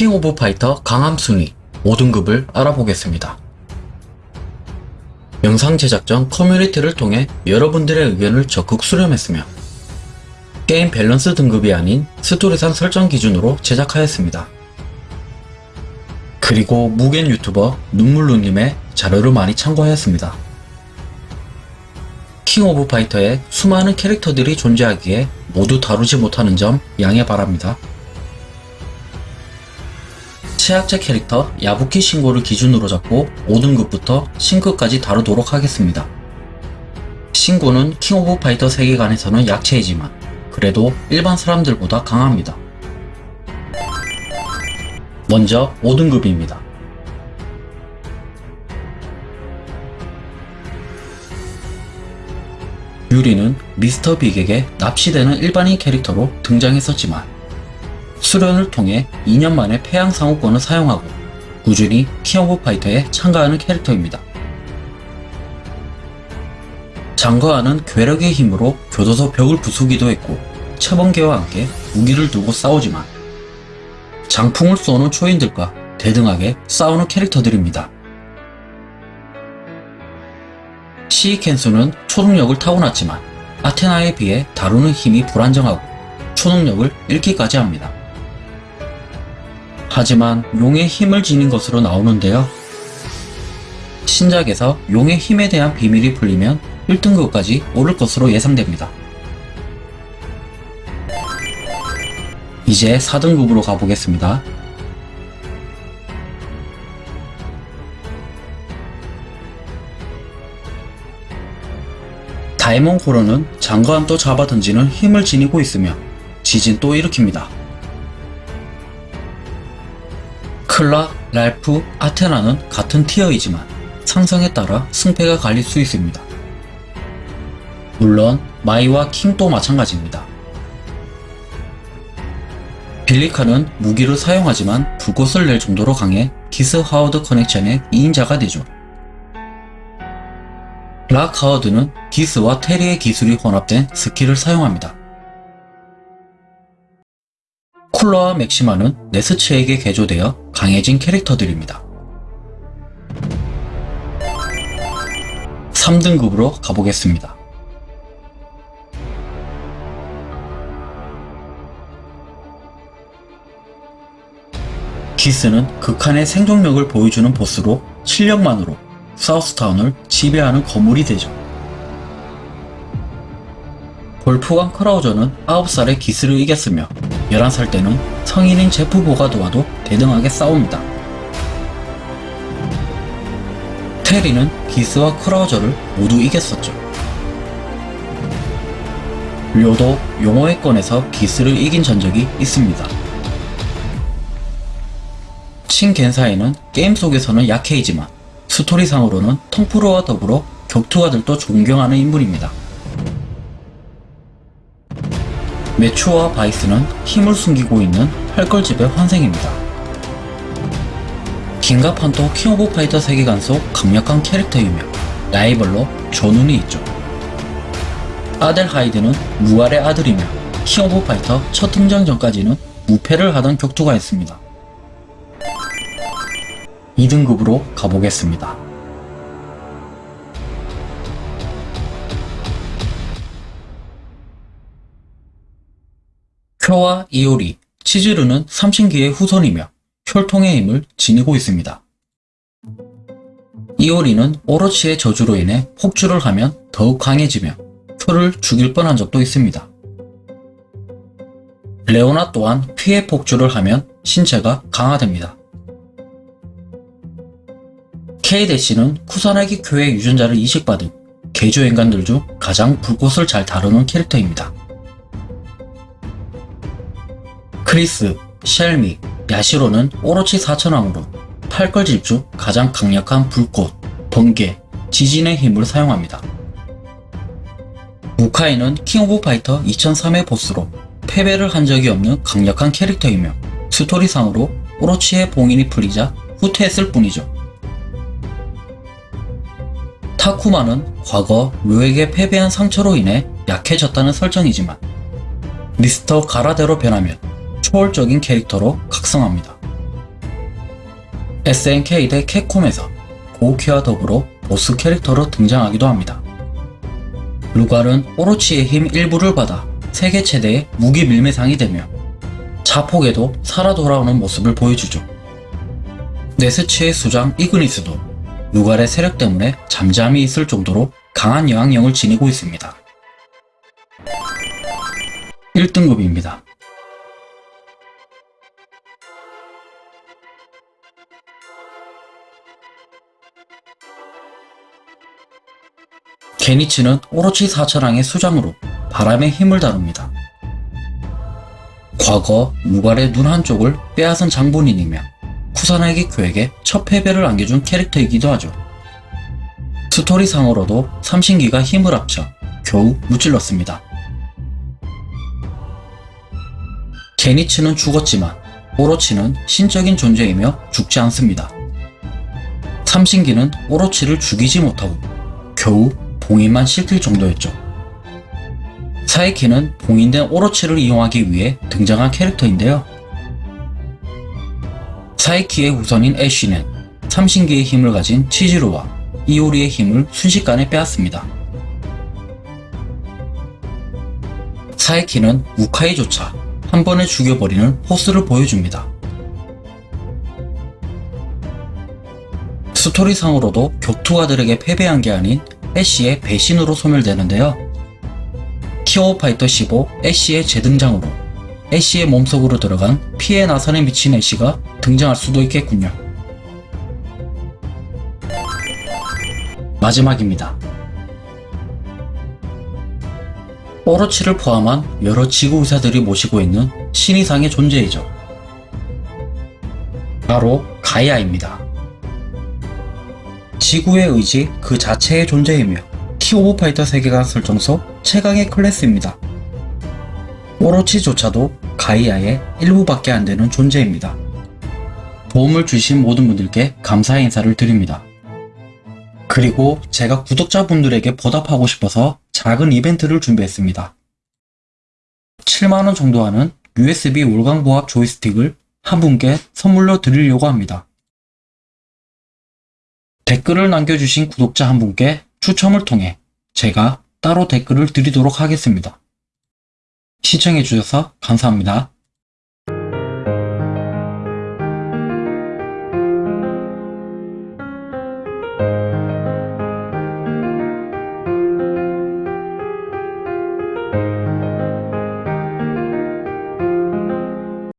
킹 오브 파이터 강함 순위 5등급을 알아보겠습니다. 영상 제작 전 커뮤니티를 통해 여러분들의 의견을 적극 수렴했으며 게임 밸런스 등급이 아닌 스토리상 설정 기준으로 제작하였습니다. 그리고 무겐 유튜버 눈물루님의 자료를 많이 참고하였습니다. 킹 오브 파이터에 수많은 캐릭터들이 존재하기에 모두 다루지 못하는 점 양해 바랍니다. 최약체 캐릭터 야부키 신고를 기준으로 잡고 5등급부터 신급까지 다루도록 하겠습니다. 신고는 킹 오브 파이터 세계관에서는 약체이지만 그래도 일반 사람들보다 강합니다. 먼저 5등급입니다. 유리는 미스터 빅에게 납치되는 일반인 캐릭터로 등장했었지만 수련을 통해 2년 만에 패왕상후권을 사용하고 꾸준히 킹 오브 파이터에 참가하는 캐릭터입니다. 장거한은 괴력의 힘으로 교도소 벽을 부수기도 했고 최번개와 함께 무기를 들고 싸우지만 장풍을 쏘는 초인들과 대등하게 싸우는 캐릭터들입니다. 시이켄수는 초능력을 타고났지만 아테나에 비해 다루는 힘이 불안정하고 초능력을 잃기까지 합니다. 하지만 용의 힘을 지닌 것으로 나오는데요. 신작에서 용의 힘에 대한 비밀이 풀리면 1등급까지 오를 것으로 예상됩니다. 이제 4등급으로 가보겠습니다. 다이몬 고로는 장거한도 잡아던지는 힘을 지니고 있으며 지진도 일으킵니다. 클락, 랄프, 아테나는 같은 티어이지만 상성에 따라 승패가 갈릴 수 있습니다. 물론 마이와 킹도 마찬가지입니다. 빌리 칸은 무기를 사용하지만 불꽃을 낼 정도로 강해 기스 하워드 커넥션의 2인자가 되죠. 락 하워드는 기스와 테리의 기술이 혼합된 스킬을 사용합니다. 쿨라와 맥시마는 네스츠에게 개조되어 강해진 캐릭터들입니다. 3등급으로 가보겠습니다. 기스는 극한의 생존력을 보여주는 보스로 실력만으로 사우스타운을 지배하는 거물이 되죠. 볼프강 크라우저는 9살에 기스를 이겼으며 11살 때는 성인인 제프 보가 도와도 대등하게 싸웁니다. 테리는 기스와 크라우저를 모두 이겼었죠. 료도 용호의 건에서 기스를 이긴 전적이 있습니다. 친 겐사이는 게임 속에서는 약체이지만 스토리상으로는 텅푸루와 더불어 격투가들도 존경하는 인물입니다. 매츄어와 바이스는 힘을 숨기고 있는 팔걸집의 환생입니다. 김갑환도 킹 오브 파이터 세계관 속 강력한 캐릭터이며 라이벌로 전훈이 있죠. 아델하이드는 루갈의 아들이며 킹 오브 파이터 첫 등장 전까지는 무패를 하던 격투가였습니다. 2등급으로 가보겠습니다. 쿄와 이오리, 치즈르는 삼신기의 후손이며 혈통의 힘을 지니고 있습니다. 이오리는 오로치의 저주로 인해 폭주를 하면 더욱 강해지며 쿄를 죽일 뻔한 적도 있습니다. 레오나 또한 피해 폭주를 하면 신체가 강화됩니다. K-는 쿠사나기 교회 유전자를 이식받은 개조 인간들 중 가장 불꽃을 잘 다루는 캐릭터입니다. 크리스, 셸미, 야시로는 오로치 사천왕으로 팔걸집 중 가장 강력한 불꽃, 번개, 지진의 힘을 사용합니다. 무카이는 킹 오브 파이터 2003의 보스로 패배를 한 적이 없는 강력한 캐릭터이며 스토리상으로 오로치의 봉인이 풀리자 후퇴했을 뿐이죠. 타쿠마는 과거 료에게 패배한 상처로 인해 약해졌다는 설정이지만 미스터 가라데로 변하면 초월적인 캐릭터로 각성합니다. SNK 대 캡콤에서 고우키와 더불어 보스 캐릭터로 등장하기도 합니다. 루갈은 오로치의 힘 일부를 받아 세계 최대의 무기 밀매상이 되며 자폭에도 살아 돌아오는 모습을 보여주죠. 네스치의 수장 이그니스도 루갈의 세력 때문에 잠잠히 있을 정도로 강한 영향력을 지니고 있습니다. 1등급입니다. 게니치는 오로치 사천왕의 수장으로 바람의 힘을 다룹니다. 과거 무갈의 눈 한쪽을 빼앗은 장본인이며 쿠사나기 교에게 첫 패배를 안겨준 캐릭터이기도 하죠. 스토리상으로도 삼신기가 힘을 합쳐 겨우 무찔렀습니다. 게니츠는 죽었지만 오로치는 신적인 존재이며 죽지 않습니다. 삼신기는 오로치를 죽이지 못하고 겨우 봉인만 시킬 정도였죠. 사이키는 봉인된 오로치를 이용하기 위해 등장한 캐릭터인데요. 사이키의 후손인 애쉬는 삼신기의 힘을 가진 치지로와 이오리의 힘을 순식간에 빼앗습니다. 사이키는 우카이조차 한 번에 죽여버리는 포스를 보여줍니다. 스토리상으로도 격투가들에게 패배한 게 아닌 애쉬의 배신으로 소멸되는데요. 킹 오브 파이터 15 애쉬의 재등장으로 애쉬의 몸속으로 들어간 피의 나선에 미친 애쉬가 등장할 수도 있겠군요. 마지막입니다. 오로치를 포함한 여러 지구 의사들이 모시고 있는 신이상의 존재이죠. 바로 가이아입니다. 지구의 의지 그 자체의 존재이며 킹 오브 파이터 세계관 설정상 최강의 클래스입니다. 오로치조차도 가이아의 일부밖에 안 되는 존재입니다. 도움을 주신 모든 분들께 감사의 인사를 드립니다. 그리고 제가 구독자분들에게 보답하고 싶어서 작은 이벤트를 준비했습니다. 7만원 정도 하는 USB 올광보합 조이스틱을 한 분께 선물로 드리려고 합니다. 댓글을 남겨주신 구독자 한 분께 추첨을 통해 제가 따로 댓글을 드리도록 하겠습니다. 시청해주셔서 감사합니다.